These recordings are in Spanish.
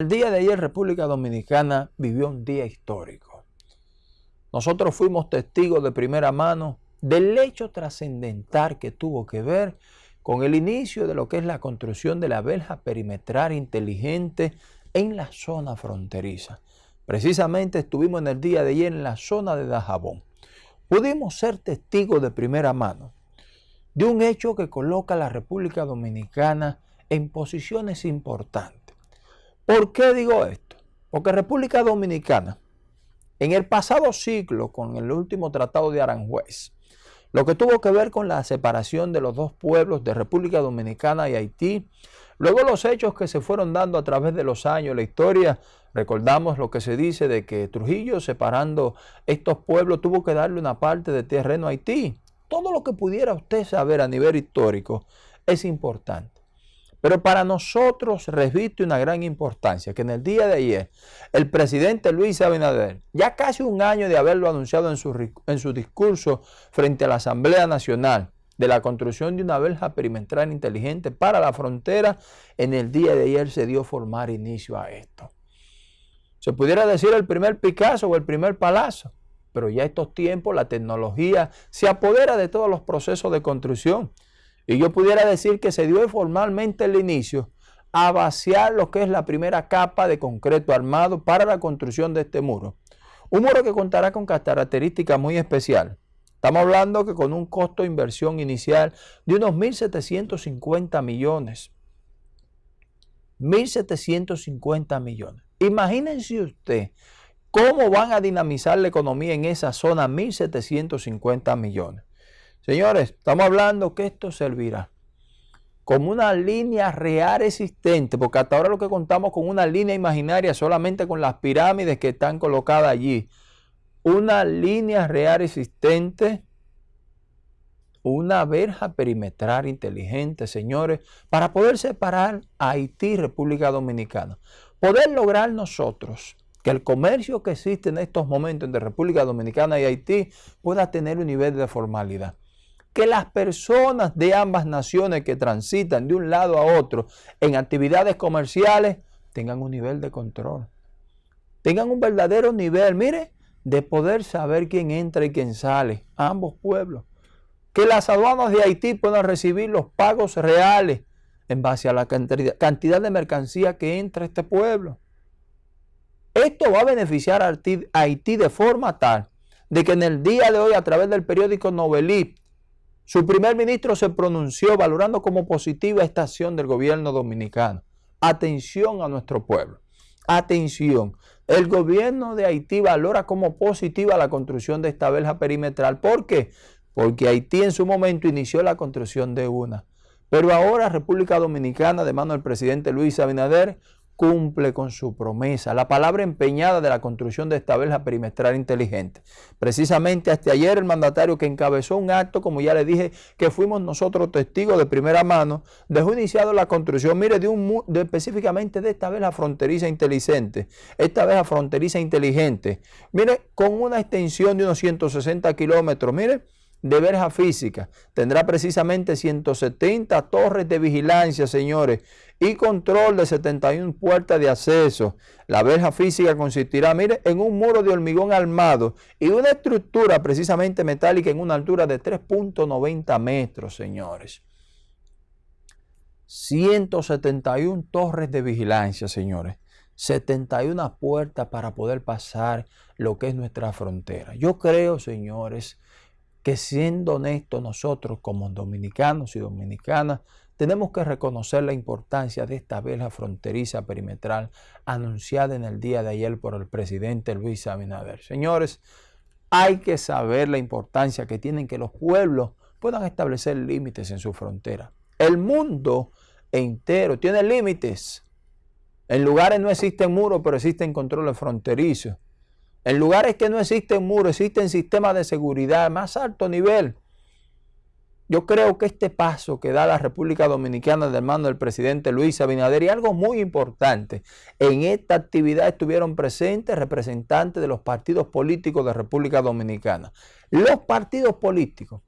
El día de ayer República Dominicana vivió un día histórico. Nosotros fuimos testigos de primera mano del hecho trascendental que tuvo que ver con el inicio de lo que es la construcción de la verja perimetral inteligente en la zona fronteriza. Precisamente estuvimos en el día de ayer en la zona de Dajabón. Pudimos ser testigos de primera mano de un hecho que coloca a la República Dominicana en posiciones importantes. ¿Por qué digo esto? Porque República Dominicana, en el pasado siglo, con el último tratado de Aranjuez, lo que tuvo que ver con la separación de los dos pueblos de República Dominicana y Haití, luego los hechos que se fueron dando a través de los años, la historia, recordamos lo que se dice de que Trujillo separando estos pueblos tuvo que darle una parte de terreno a Haití. Todo lo que pudiera usted saber a nivel histórico es importante. Pero para nosotros reviste una gran importancia que en el día de ayer el presidente Luis Abinader, ya casi un año de haberlo anunciado en su, en su discurso frente a la Asamblea Nacional, de la construcción de una verja perimetral inteligente para la frontera, en el día de ayer se dio formar inicio a esto. Se pudiera decir el primer Picasso o el primer Palazzo, pero ya estos tiempos la tecnología se apodera de todos los procesos de construcción y yo pudiera decir que se dio formalmente el inicio a vaciar lo que es la primera capa de concreto armado para la construcción de este muro. Un muro que contará con características muy especiales. Estamos hablando que con un costo de inversión inicial de unos 1.750 millones. 1.750 millones. Imagínense usted cómo van a dinamizar la economía en esa zona 1.750 millones. Señores, estamos hablando que esto servirá como una línea real existente, porque hasta ahora lo que contamos con una línea imaginaria solamente con las pirámides que están colocadas allí. Una línea real existente, una verja perimetral inteligente, señores, para poder separar a Haití República Dominicana. Poder lograr nosotros que el comercio que existe en estos momentos entre República Dominicana y Haití pueda tener un nivel de formalidad que las personas de ambas naciones que transitan de un lado a otro en actividades comerciales tengan un nivel de control. Tengan un verdadero nivel, mire, de poder saber quién entra y quién sale ambos pueblos. Que las aduanas de Haití puedan recibir los pagos reales en base a la cantidad de mercancía que entra a este pueblo. Esto va a beneficiar a Haití de forma tal de que en el día de hoy a través del periódico Novelí su primer ministro se pronunció valorando como positiva esta acción del gobierno dominicano. Atención a nuestro pueblo. Atención. El gobierno de Haití valora como positiva la construcción de esta verja perimetral. ¿Por qué? Porque Haití en su momento inició la construcción de una. Pero ahora República Dominicana, de mano del presidente Luis Abinader, cumple con su promesa, la palabra empeñada de la construcción de esta verja perimetral inteligente. Precisamente hasta ayer el mandatario que encabezó un acto, como ya le dije, que fuimos nosotros testigos de primera mano, dejó iniciado la construcción, mire, de un de, específicamente de esta verja fronteriza inteligente, esta verja fronteriza inteligente, mire, con una extensión de unos 160 kilómetros, mire, de verja física. Tendrá precisamente 170 torres de vigilancia, señores, y control de 71 puertas de acceso. La verja física consistirá, mire, en un muro de hormigón armado y una estructura precisamente metálica en una altura de 3.90 metros, señores. 171 torres de vigilancia, señores. 71 puertas para poder pasar lo que es nuestra frontera. Yo creo, señores, que siendo honestos nosotros como dominicanos y dominicanas, tenemos que reconocer la importancia de esta vela fronteriza perimetral anunciada en el día de ayer por el presidente Luis Abinader. Señores, hay que saber la importancia que tienen que los pueblos puedan establecer límites en su frontera. El mundo entero tiene límites. En lugares no existen muros, pero existen controles fronterizos. En lugares que no existen muros, existen sistemas de seguridad de más alto nivel. Yo creo que este paso que da la República Dominicana de mano del presidente Luis Abinader y algo muy importante, en esta actividad estuvieron presentes representantes de los partidos políticos de República Dominicana. Los partidos políticos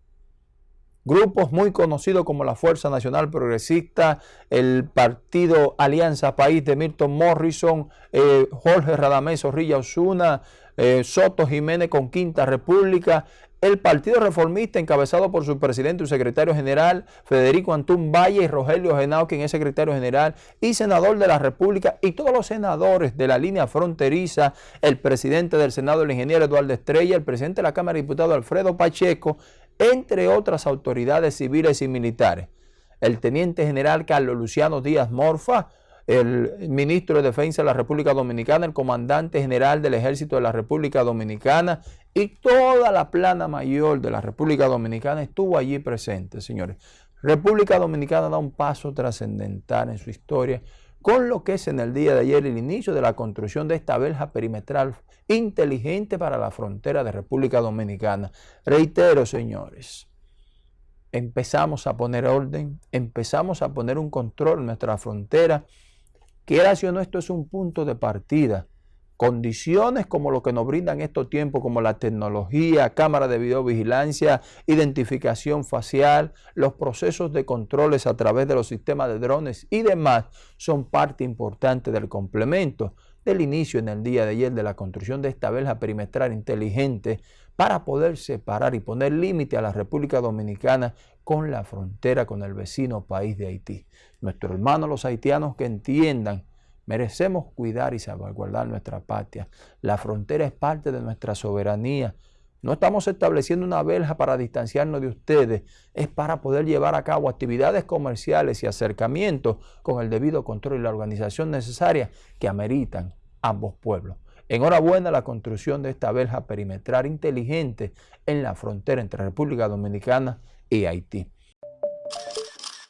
grupos muy conocidos como la Fuerza Nacional Progresista, el Partido Alianza País de Milton Morrison, eh, Jorge Radamés Zorrilla Osuna, eh, Soto Jiménez con Quinta República, el Partido Reformista encabezado por su presidente y secretario general Federico Antún Valle y Rogelio Genao, quien es secretario general y senador de la República y todos los senadores de la línea fronteriza, el presidente del Senado, el ingeniero Eduardo Estrella, el presidente de la Cámara de Diputados Alfredo Pacheco, entre otras autoridades civiles y militares. El teniente general Carlos Luciano Díaz Morfa, el ministro de Defensa de la República Dominicana, el comandante general del Ejército de la República Dominicana y toda la plana mayor de la República Dominicana estuvo allí presente, señores. República Dominicana da un paso trascendental en su historia con lo que es en el día de ayer el inicio de la construcción de esta verja perimetral inteligente para la frontera de República Dominicana. Reitero, señores, empezamos a poner orden, empezamos a poner un control en nuestra frontera. Quiera si o no, esto es un punto de partida Condiciones como lo que nos brindan estos tiempos, como la tecnología, cámara de videovigilancia, identificación facial, los procesos de controles a través de los sistemas de drones y demás, son parte importante del complemento del inicio en el día de ayer de la construcción de esta verja perimetral inteligente para poder separar y poner límite a la República Dominicana con la frontera con el vecino país de Haití. Nuestros hermanos los haitianos que entiendan Merecemos cuidar y salvaguardar nuestra patria. La frontera es parte de nuestra soberanía. No estamos estableciendo una verja para distanciarnos de ustedes, es para poder llevar a cabo actividades comerciales y acercamientos con el debido control y la organización necesaria que ameritan ambos pueblos. Enhorabuena la construcción de esta verja perimetral inteligente en la frontera entre República Dominicana y Haití.